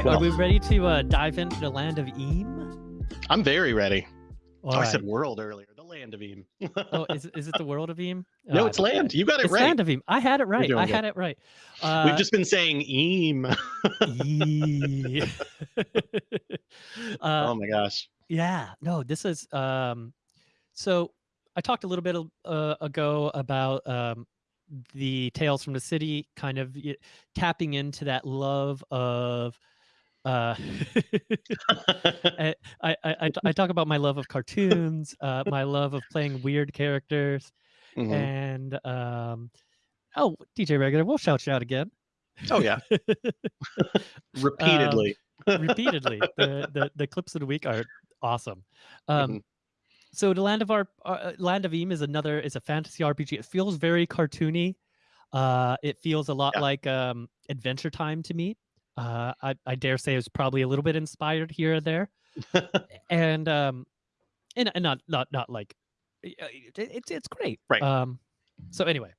right, well. are we ready to uh, dive into the land of Eem? I'm very ready. All oh, I said world earlier. The land of Eem. oh, is, it- is it the world of Eem? no, Uh, it's land. You got it It's right. land of Eem. I had it right. doing I good. had it right. Uh, We've just been saying Eem. Yee. uh, oh my gosh. yeah, no, this is um so I talked a little bit uh, ago about um the Tales from the City kind of tapping into that love of uh i i i talk about my love of cartoons, uh, my love of playing weird characters, Mhm. and um, oh, DJ Regular, we'll shout you out again. Oh yeah. Repeatedly. repeatedly. the, the the clips of the week are awesome. Um, Mhm. So the Land of our uh, Land of Eem is another is a fantasy RPG. It feels very cartoony. Uh, it feels a lot Yeah. like um, Adventure Time to me. Uh, I, I dare say it's probably a little bit inspired here or there, and um, and, and not not not like uh, it, it's it's great. Right. Um, so anyway,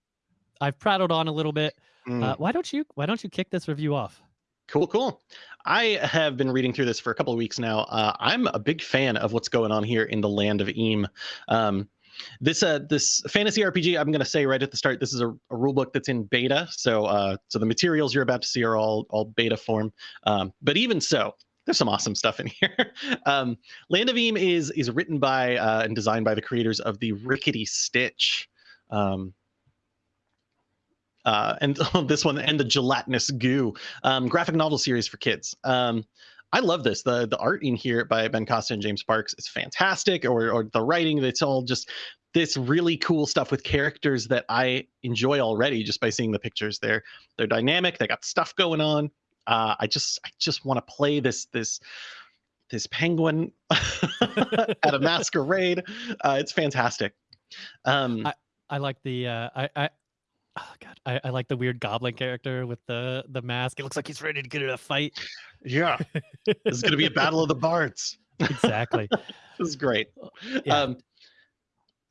I've prattled on a little bit. Mm. Uh, why don't you why don't you kick this review off? Cool, cool. I have been reading through this for a couple of weeks now. Uh, I'm a big fan of what's going on here in the land of Eem. Um, this uh, this fantasy RPG, I'm going to say right at the start, this is a, a rule book that's in beta. So uh, so the materials you're about to see are all all beta form. Um, but even so, there's some awesome stuff in here. um, land of Eem is is written by uh, and designed by the creators of the Rickety Stitch. Um, uh, and this one and the gelatinous goo um, graphic novel series for kids. Um, I love this. the The art in here by Ben Costa and James Parks is fantastic, or or the writing. It's all just this really cool stuff with characters that I enjoy already just by seeing the pictures. They're they're dynamic. They got stuff going on. Uh, I just I just want to play this this this penguin at a masquerade. Uh, it's fantastic. Um, I like the uh, I I god I, I like the weird goblin character with the the mask. It looks like he's ready to get in a fight. yeah, this is going to be a battle of the bards. exactly. this is great. Yeah. Um,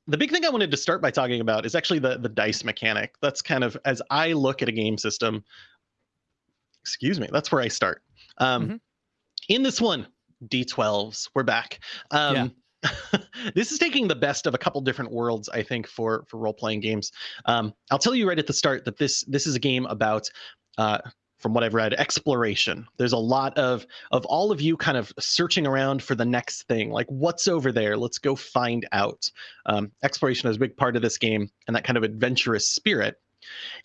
the big thing I wanted to start by talking about is actually the the dice mechanic. That's kind of as I look at a game system. Excuse me. That's where I start. Um, Mhm. In this one, D12s. We're back. Um, this is taking the best of a couple different worlds, I think, for for role playing games. Um, I'll tell you right at the start that this this is a game about. Uh, from what I've read, exploration. There's a lot of of all of you kind of searching around for the next thing, like what's over there. Let's go find out. Um, exploration is a big part of this game, and that kind of adventurous spirit.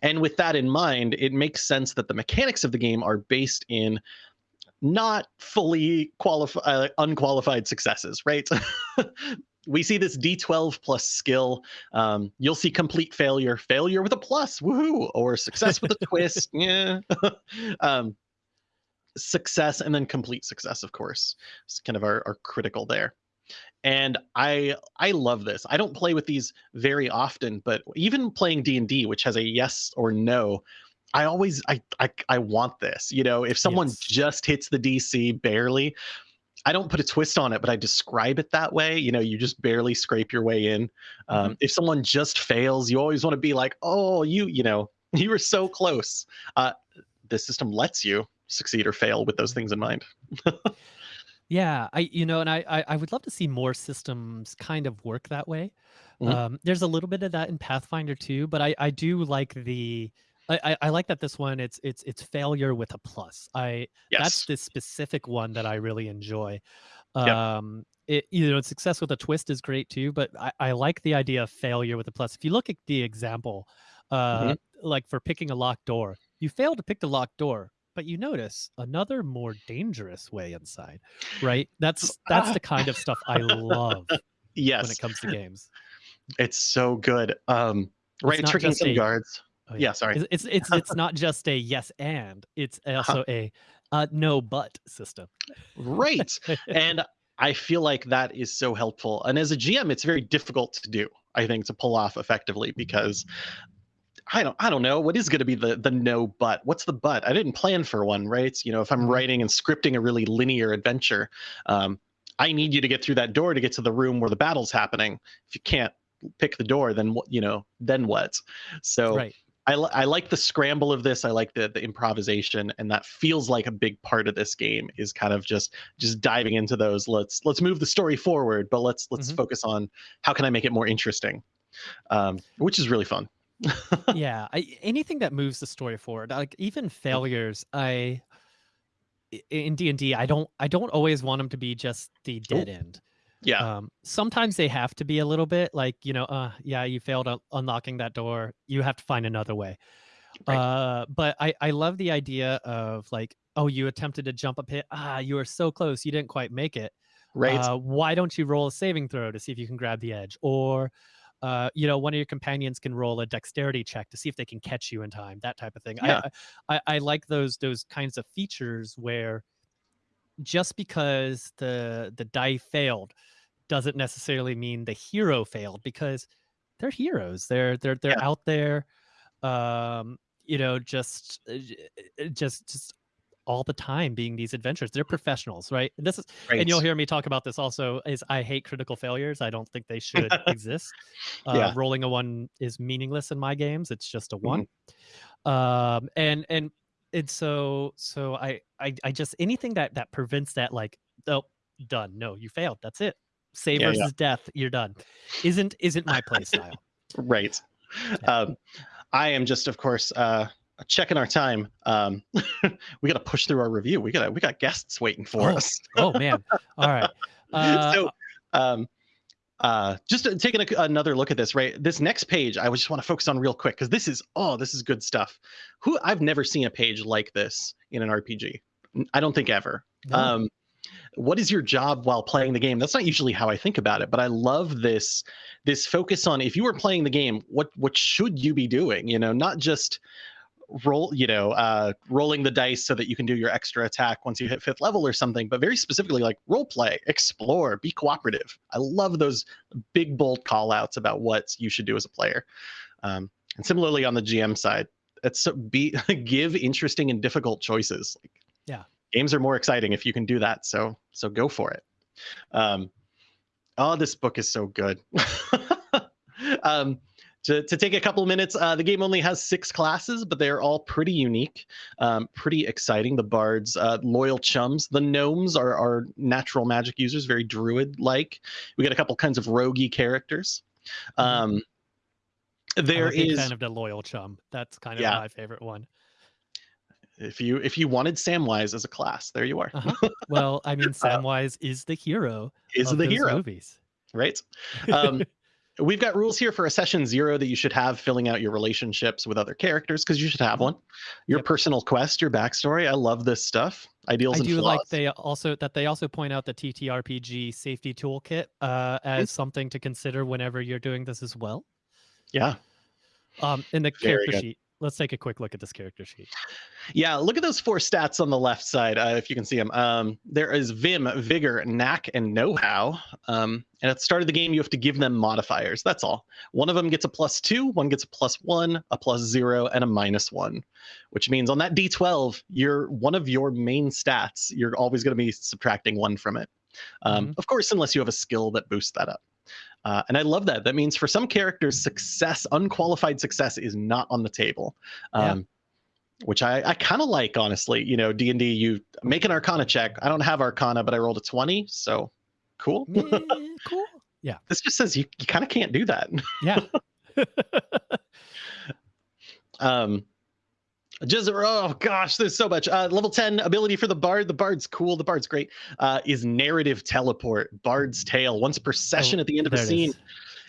And with that in mind, it makes sense that the mechanics of the game are based in not fully qualified, uh, unqualified successes, right? we see this D12 plus skill. Um, you'll see complete failure, failure with a plus, woohoo, or success with a twist, yeah. um, success and then complete success, of course. It's kind of our, our critical there. And I I love this. I don't play with these very often, but even playing D and D, which has a yes or no, I always I I, I want this. You know, if someone Yes. just hits the DC barely, I don't put a twist on it, but I describe it that way. You know, you just barely scrape your way in. Um, If someone just fails, you always want to be like, oh, you, you know, you were so close. Uh, the system lets you succeed or fail with those things in mind. Yeah, I you know, and I, I I would love to see more systems kind of work that way. Mhm. Um, there's a little bit of that in Pathfinder too, but I I do like the I, I- I like that this one it's it's it's failure with a plus. I yes. that's the specific one that I really enjoy. Yep. Um, it you know success with a twist is great too, but I, I like the idea of failure with a plus. If you look at the example, uh, Mhm. like for picking a locked door, you fail to pick the locked door, but you notice another more dangerous way inside, right? That's that's the kind of stuff I love yes when it comes to games. It's so good. Um, right. Tricking some guards. Oh, Yeah. Sorry. It's it's it's, it's not just a yes and it's also a uh, no but system. right. and I feel like that is so helpful. And as a GM, it's very difficult to do, I think, to pull off effectively because I don't I don't know what is going to be the the no but. What's the but? I didn't plan for one, right? You know, if I'm Mhm. writing and scripting a really linear adventure, um, I need you to get through that door to get to the room where the battle's happening. If you can't pick the door, then what? You know, then what? So right. I, li- I like the scramble of this. I like the the improvisation, and that feels like a big part of this game is kind of just just diving into those. Let's let's move the story forward, but let's let's Mhm. focus on how can I make it more interesting, um, which is really fun. yeah I, anything that moves the story forward like even failures i i- in d&d i don't i don't always want them to be just the dead end Yeah, um sometimes they have to be a little bit like you know uh yeah you failed un- unlocking that door. You have to find another way. Right. uh but i i love the idea of like oh you attempted to jump a pit ah you were so close. You didn't quite make it. Right. uh, why don't you roll a saving throw to see if you can grab the edge? Or uh, you know one of your companions can roll a dexterity check to see if they can catch you in time that type of thing. Yeah. I, I i like those those kinds of features where just because the the die failed doesn't necessarily mean the hero failed because they're heroes. They're they're they're Yeah. out there um you know just uh, j- uh, just just all the time being these adventures. They're professionals right? And this is right. and you'll hear me talk about this also is i hate critical failures. I don't think they should exist. Uh, Yeah. rolling a one is meaningless in my games. It's just a Mm-hmm. one um and and and so so I, I i just anything that that prevents that like oh done. No you failed. That's it save Yeah, yeah. death you're done isn't isn't my play style right. Yeah. Um, I am just, of course, uh, checking our time. Um, we got to push through our review. We gotta we got guests waiting for Oh, us. oh man all right uh, so, um, uh, just taking a, another look at this, right? This next page, I just want to focus on real quick because this is oh, this is good stuff. Who I've never seen a page like this in an RPG. i don't think ever. no. Um, what is your job while playing the game? That's not usually how I think about it, but I love this this focus on if you were playing the game, what what should you be doing? You know, not just roll you know uh rolling the dice so that you can do your extra attack once you hit fifth level or something but very specifically like role play explore be cooperative i love those big bold call outs about what you should do as a player um, and similarly on the gm side it's so be give interesting and difficult choices like Yeah. Games are more exciting if you can do that so so go for it um oh this book is so good um to, to take a couple minutes, uh, the game only has six classes, but they're all pretty unique, um, pretty exciting. The bards, uh, loyal chums. The gnomes are, are natural magic users, very druid-like. We got a couple kinds of roguey characters. Um, there I'm a big is, fan of the loyal chum that's kind of Yeah. my favorite one if you if you wanted Samwise as a class, there you are. uh-huh. well i mean samwise is the hero Is of the hero, movies right? Um, We've got rules here for a session zero that you should have filling out your relationships with other characters because you should have one. Your Yep. personal quest, your backstory. I love this stuff. Ideals I and do flaws. like they also that they also point out the TTRPG safety toolkit uh, Hmm. as something to consider whenever you're doing this as well. yeah. Um, in the Very character good. sheet, let's take a quick look at this character sheet. Yeah, look at those four stats on the left side, uh, if you can see them. Um, there is Vim, Vigor, Knack, and Know-How. Um, and at the start of the game, you have to give them modifiers. That's all. One of them gets a plus two, one gets a plus one, a plus zero, and a minus one, which means on that D12, you're one of your main stats. You're always going to be subtracting one from it. Um, Of course, unless you have a skill that boosts that up. Uh, and I love that. That means for some characters, success, unqualified success, is not on the table. Yeah. Um, which I, I kind of like, honestly. You know, D and D, you make an Arcana check. I don't have Arcana, but I rolled a twenty, so cool. Meh, cool. Yeah. This just says you, you kind of can't do that. Yeah. um, just oh gosh, there's so much. Uh, level ten ability for the bard. The bard's cool. The bard's great. Uh, is narrative teleport. Bard's tale. Once per session Oh, at the end of a scene, is.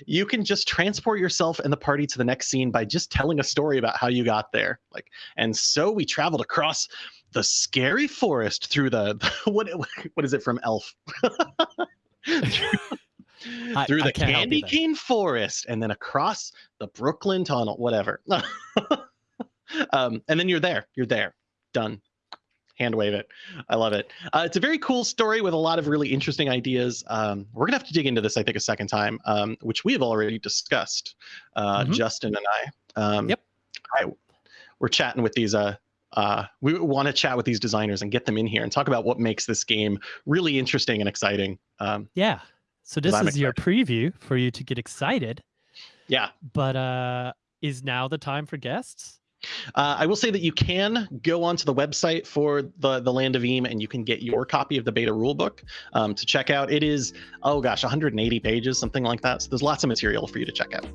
you can just transport yourself and the party to the next scene by just telling a story about how you got there. Like, and so we traveled across the scary forest through the what what is it from Elf? I- through the can't help you candy cane forest and then across the Brooklyn Tunnel, whatever. um, and then you're there. You're there. Done. Hand wave it. I love it. Uh, it's a very cool story with a lot of really interesting ideas. Um, we're gonna have to dig into this, I think, a second time, um, which we have already discussed, uh, Mhm. Justin and I. Um, Yep. I, we're chatting with these. Uh, uh, we want to chat with these designers and get them in here and talk about what makes this game really interesting and exciting. Um, Yeah. So this is your preview for you to get excited. yeah, But uh is now the time for guests? Uh, I will say that you can go onto the website for the the Land of Eem and you can get your copy of the beta rulebook um, to check out. It is oh gosh, 180 pages, something like that. So there's lots of material for you to check out.